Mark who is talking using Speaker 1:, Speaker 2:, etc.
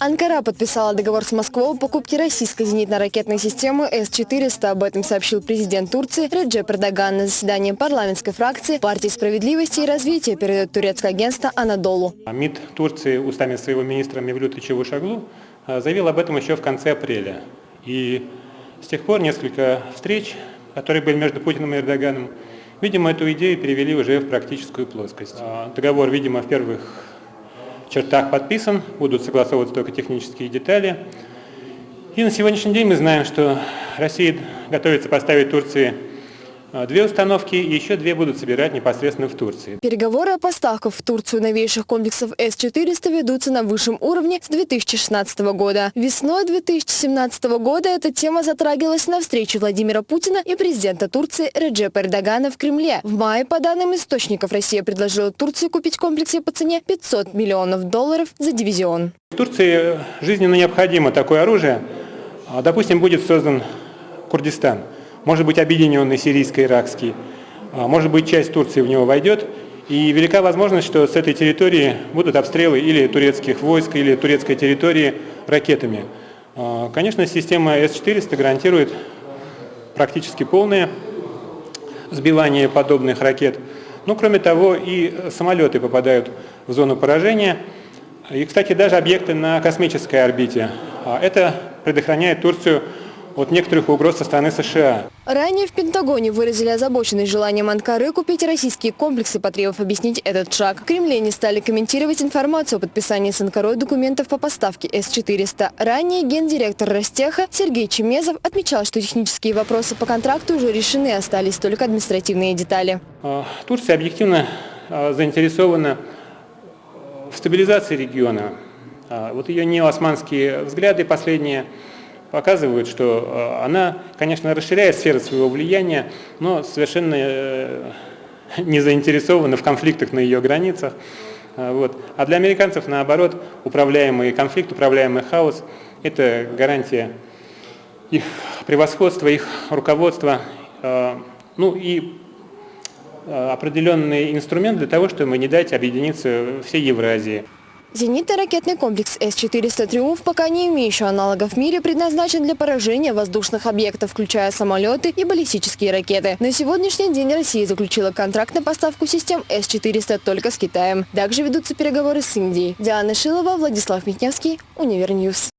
Speaker 1: Анкара подписала договор с Москвой о покупке российской зенитно-ракетной системы С-400. Об этом сообщил президент Турции Реджеп Эрдоган на заседании парламентской фракции партии справедливости и развития, передает турецкое агентство «Анадолу».
Speaker 2: МИД Турции устами своего министра Мевлюта Чавушаглу а, заявил об этом еще в конце апреля. И с тех пор несколько встреч, которые были между Путиным и Эрдоганом, видимо, эту идею перевели уже в практическую плоскость. А, договор, видимо, в первых чертах подписан, будут согласовываться только технические детали. И на сегодняшний день мы знаем, что Россия готовится поставить Турции Две установки и еще две будут собирать непосредственно в Турции.
Speaker 1: Переговоры о поставках в Турцию новейших комплексов С-400 ведутся на высшем уровне с 2016 года. Весной 2017 года эта тема затрагивалась на встрече Владимира Путина и президента Турции Реджепа Эрдогана в Кремле. В мае, по данным источников, Россия предложила Турции купить комплексы по цене 500 миллионов долларов за дивизион.
Speaker 2: В Турции жизненно необходимо такое оружие. А, допустим, будет создан Курдистан – может быть объединенный сирийско-иракский, а, может быть часть Турции в него войдет, и велика возможность, что с этой территории будут обстрелы или турецких войск, или турецкой территории ракетами. А, конечно, система С-400 гарантирует практически полное сбивание подобных ракет. Но кроме того и самолеты попадают в зону поражения. И, кстати, даже объекты на космической орбите. А, это предохраняет Турцию от некоторых угроз со стороны США.
Speaker 1: Ранее в Пентагоне выразили озабоченность желанием Анкары купить российские комплексы, потребовав объяснить этот шаг. В Кремле не стали комментировать информацию о подписании с Анкарой документов по поставке С-400. Ранее гендиректор Ростеха Сергей Чемезов отмечал, что технические вопросы по контракту уже решены, остались только административные детали.
Speaker 2: А, Турция объективно а, заинтересована в стабилизации региона. А, вот ее неосманские взгляды последние – показывают, что э, она, конечно, расширяет сферу своего влияния, но совершенно э, не заинтересована в конфликтах на ее границах. Э, вот. А для американцев, наоборот, управляемый конфликт, управляемый хаос – это гарантия их превосходства, их руководства, ну и определенный инструмент для того, чтобы не дать объединиться всей Евразии.
Speaker 1: Зенитно-ракетный комплекс С-400 «Триумф», пока не имеющий аналогов в мире, предназначен для поражения воздушных объектов, включая самолеты и баллистические ракеты. На сегодняшний день Россия заключила контракт на поставку систем С-400 только с Китаем. Также ведутся переговоры с Индией. Диана Шилова, Владислав Митневский, Универньюз.